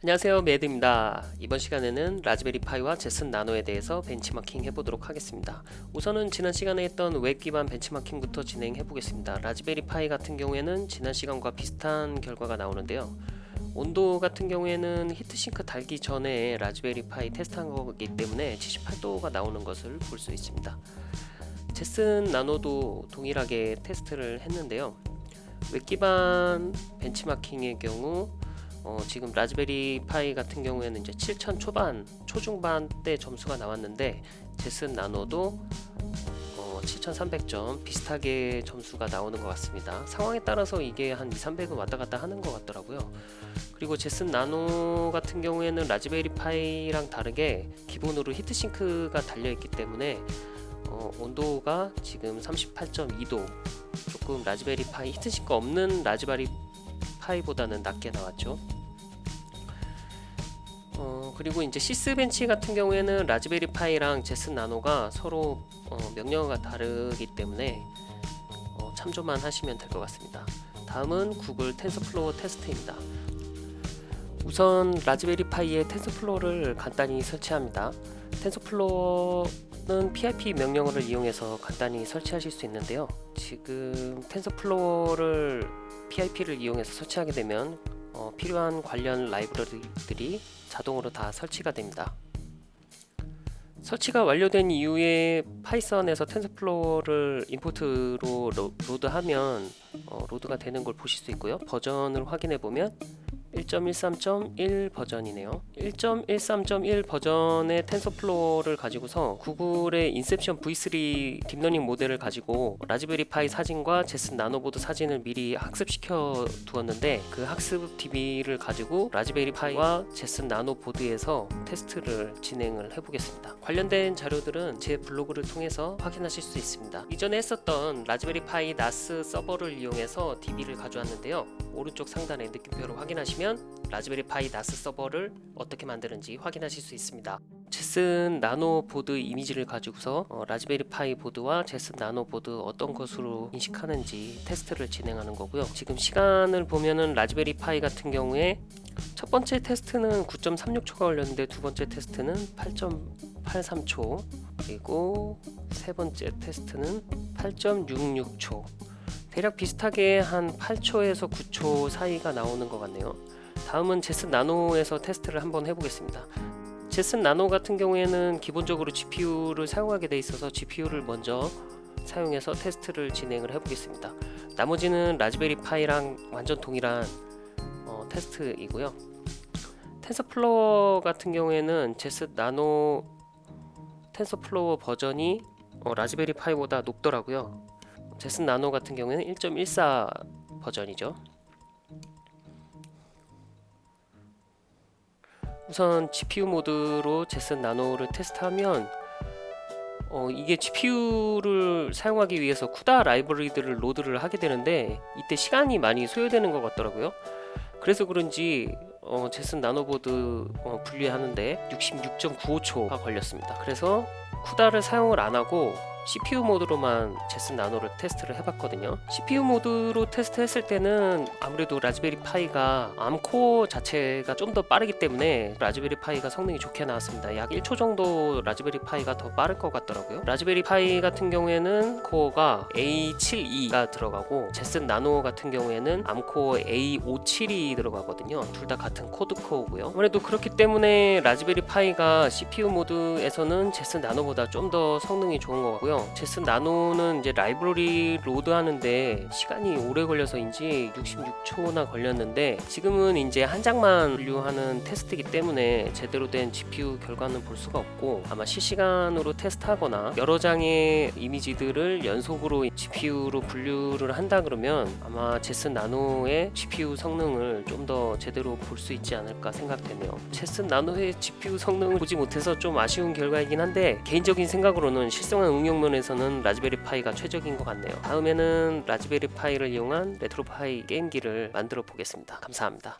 안녕하세요. 매드입니다. 이번 시간에는 라즈베리 파이와 젯슨 나노에 대해서 벤치마킹 해보도록 하겠습니다. 우선은 지난 시간에 했던 웹 기반 벤치마킹부터 진행해 보겠습니다. 라즈베리 파이 같은 경우에는 지난 시간과 비슷한 결과가 나오는데요. 온도 같은 경우에는 heatsink 달기 전에 라즈베리 파이 테스트한 거기 때문에 78도가 나오는 것을 볼 수 있습니다. 젯슨 나노도 동일하게 테스트를 했는데요. 웹 기반 벤치마킹의 경우 어, 지금 라즈베리 파이 같은 경우에는 이제 7천 초반, 초중반 대 점수가 나왔는데 젯슨 나노도 어, 7,300점 비슷하게 점수가 나오는 것 같습니다. 상황에 따라서 이게 한 2, 300은 왔다 갔다 하는 것 같더라고요. 그리고 젯슨 나노 같은 경우에는 라즈베리 파이랑 다르게 기본으로 heatsink가 달려있기 때문에 어, 온도가 지금 38.2도 조금 라즈베리 파이 heatsink 없는 라즈베리 파이보다는 낮게 나왔죠. 어, 그리고 이제 시스벤치 같은 경우에는 라즈베리 파이랑 젯슨 나노가 서로 어, 명령어가 다르기 때문에 어, 참조만 하시면 될 것 같습니다. 다음은 구글 텐서플로우 테스트입니다. 우선 라즈베리 파이의 텐서플로우를 간단히 설치합니다. 텐서플로어는 PIP 명령어를 이용해서 간단히 설치하실 수 있는데요. 지금 텐서플로어를 PIP를 이용해서 설치하게 되면 어, 필요한 관련 라이브러리들이 자동으로 다 설치가 됩니다. 설치가 완료된 이후에 파이썬에서 텐서플로어를 임포트로 로드하면 어, load가 되는 걸 보실 수 있고요. 버전을 확인해 보면 1.13.1 버전이네요. 1.13.1 버전의 TensorFlow를 가지고서 구글의 Inception V3 딥러닝 모델을 가지고 Raspberry Pi 사진과 Jetson Nano 보드 사진을 미리 학습시켜 두었는데 그 학습 DB를 가지고 Raspberry Pi와 Jetson Nano 보드에서 테스트를 진행을 해보겠습니다. 관련된 자료들은 제 블로그를 통해서 확인하실 수 있습니다. 이전에 했었던 Raspberry Pi NAS 서버를 이용해서 DB를 가져왔는데요. 오른쪽 상단에 느낌표를 확인하시면 Raspberry Pi NAS 서버를 어떻게 만드는지 확인하실 수 있습니다. Jetson Nano 보드 이미지를 가지고서 어, Raspberry Pi 보드와 Jetson Nano 보드 어떤 것으로 인식하는지 테스트를 진행하는 거고요. 지금 시간을 보면은 Raspberry Pi 같은 경우에 첫 번째 테스트는 9.36초가 걸렸는데 두 번째 테스트는 8.83초 그리고 세 번째 테스트는 8.66초. 대략 비슷하게 한 8초에서 9초 사이가 나오는 것 같네요 다음은 Jetson Nano에서 테스트를 한번 해보겠습니다. Jetson Nano 같은 경우에는 기본적으로 GPU를 사용하게 돼 있어서 GPU를 먼저 사용해서 테스트를 진행을 해보겠습니다. 나머지는 Raspberry Pi랑 완전 동일한 어, 테스트이고요. TensorFlow 같은 경우에는 Jetson Nano TensorFlow 버전이 어, Raspberry Pi보다 높더라고요. Jetson Nano 같은 경우에는 1.14 버전이죠 우선 GPU 모드로 Jetson Nano를 테스트하면 어, 이게 GPU를 사용하기 위해서 CUDA 라이브러리들을 load를 하게 되는데 이때 시간이 많이 소요되는 것 같더라고요. 그래서 그런지 어, Jetson Nano 보드 어, 분류하는데 66.95초가 걸렸습니다. 그래서 CUDA를 사용을 안하고 CPU 모드로만 Jetson Nano를 테스트를 해봤거든요. CPU 모드로 테스트했을 때는 아무래도 Raspberry Pi가 ARM 코어 자체가 좀 더 빠르기 때문에 Raspberry Pi가 성능이 좋게 나왔습니다. 약 1초 정도 Raspberry Pi가 더 빠를 것 같더라고요. Raspberry Pi 같은 경우에는 코어가 A72가 들어가고 Jetson Nano 같은 경우에는 ARM 코어 A57이 들어가거든요. 둘 다 같은 quad 코어고요. 아무래도 그렇기 때문에 라즈베리 파이가 CPU 모드에서는 Jetson Nano보다 좀 더 성능이 좋은 것 같고요 제슨 나노는 이제 라이브러리 load하는데 시간이 오래 걸려서인지 66초나 걸렸는데 지금은 이제 한 장만 분류하는 테스트이기 때문에 제대로 된 GPU 결과는 볼 수가 없고 아마 실시간으로 테스트하거나 여러 장의 이미지들을 연속으로 GPU로 분류를 한다 그러면 아마 제슨 나노의 GPU 성능을 좀 더 제대로 볼 수 있지 않을까 생각되네요. 제슨 나노의 GPU 성능을 보지 못해서 좀 아쉬운 결과이긴 한데 개인적인 생각으로는 실생활 응용 면 에서는 Raspberry Pi가 최적인 것 같네요. 다음에는 Raspberry Pi를 이용한 RetroPie 게임기를 만들어 보겠습니다. 감사합니다